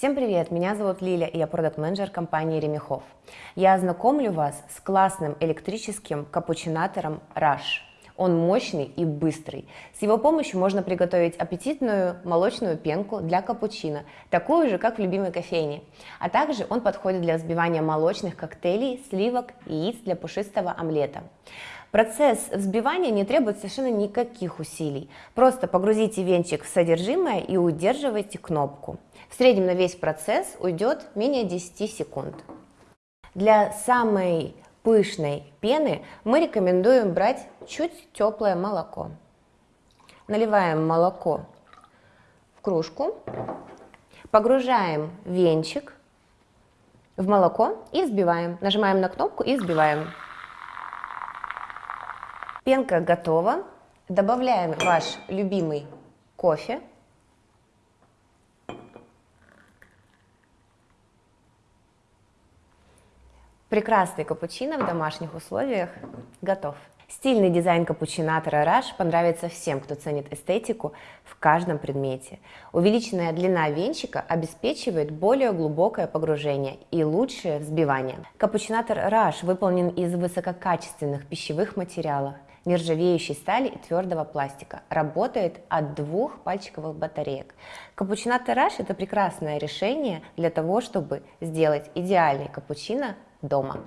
Всем привет, меня зовут Лиля, и я продакт-менеджер компании Ремехов. Я ознакомлю вас с классным электрическим капучинатором Rush. Он мощный и быстрый. С его помощью можно приготовить аппетитную молочную пенку для капучино, такую же, как в любимой кофейне. А также он подходит для взбивания молочных коктейлей, сливок, яиц для пушистого омлета. Процесс взбивания не требует совершенно никаких усилий. Просто погрузите венчик в содержимое и удерживайте кнопку. В среднем на весь процесс уйдет менее 10 секунд. Для самой пышной пены мы рекомендуем брать чуть теплое молоко. Наливаем молоко в кружку, погружаем венчик в молоко и взбиваем. Нажимаем на кнопку и взбиваем. Пенка готова. Добавляем ваш любимый кофе. Прекрасный капучино в домашних условиях готов. Стильный дизайн капучинатора Rush понравится всем, кто ценит эстетику в каждом предмете. Увеличенная длина венчика обеспечивает более глубокое погружение и лучшее взбивание. Капучинатор Rush выполнен из высококачественных пищевых материалов, нержавеющей стали и твердого пластика. Работает от двух пальчиковых батареек. Капучинатор Rush это прекрасное решение для того, чтобы сделать идеальный капучино дома.